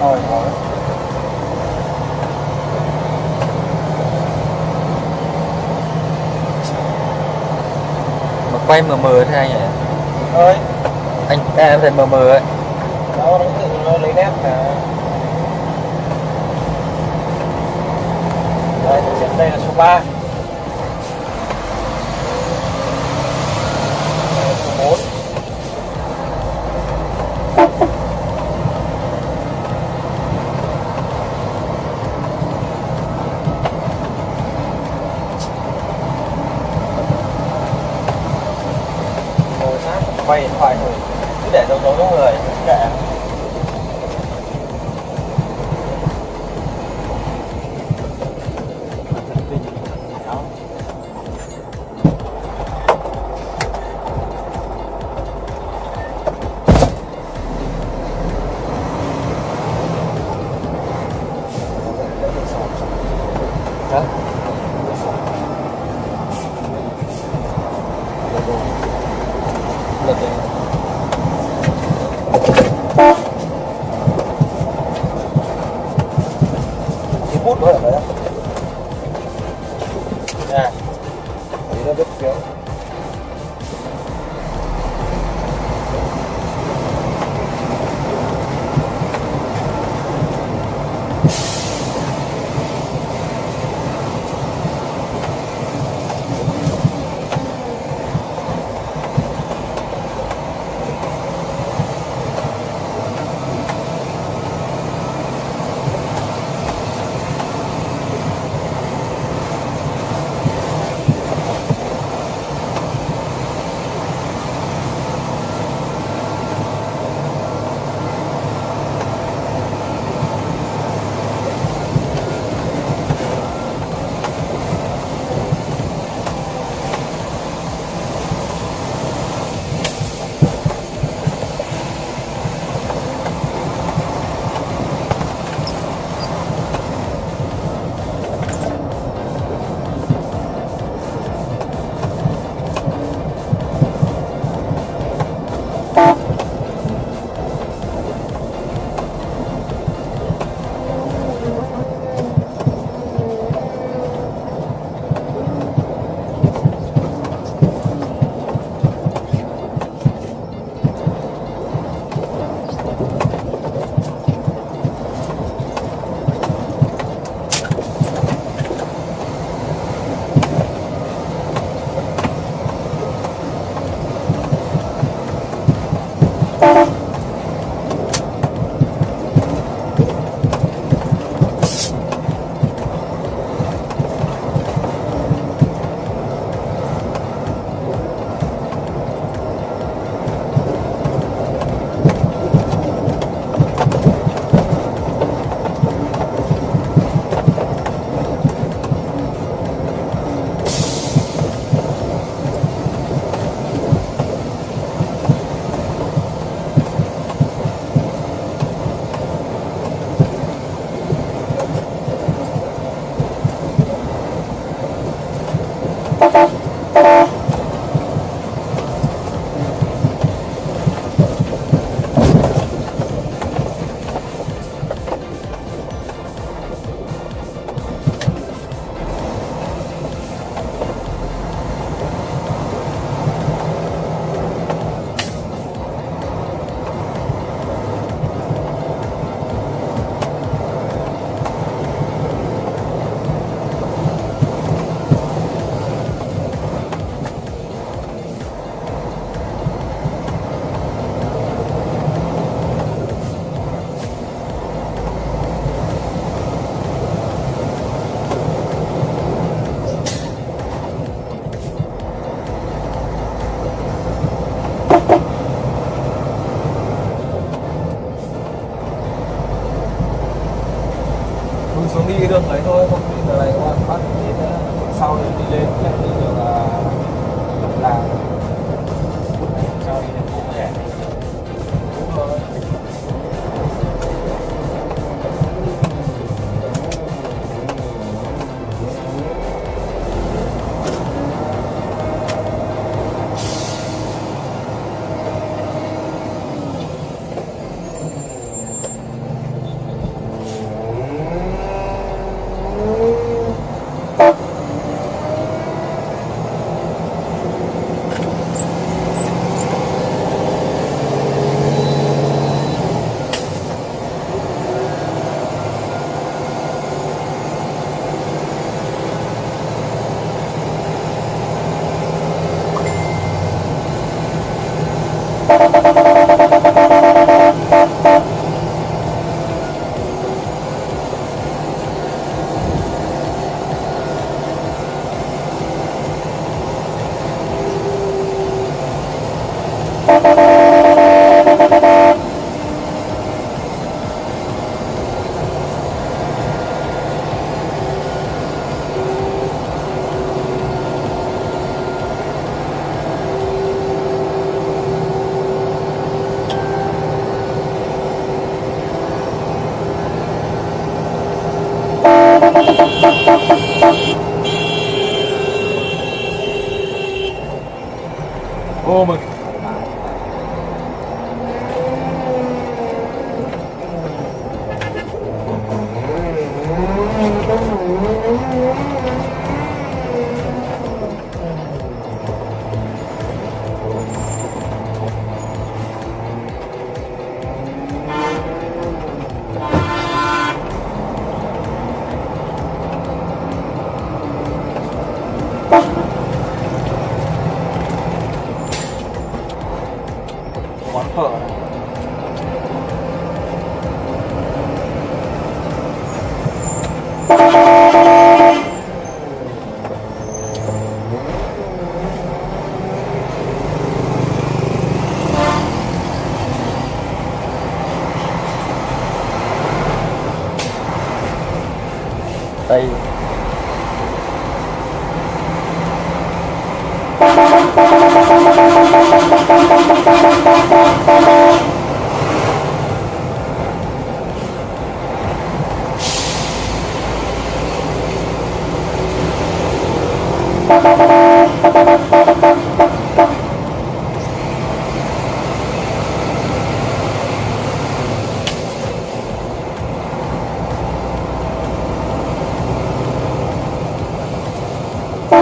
soi khó mà quay mờ mờ thế anh nhỉ ơi. Anh à, em thấy mờ mờ ấy. Đó nó tự nó lấy nét cả đây đây là số 3 quay điện thoại thôi cứ để dấu dấu trong người kệ. Hướng xuống đi cái đường đấy thôi, không đi giờ này, các bạn bắt đến ờ, sau thì đi lên lại đi đường ờ, là làng ô mực はい。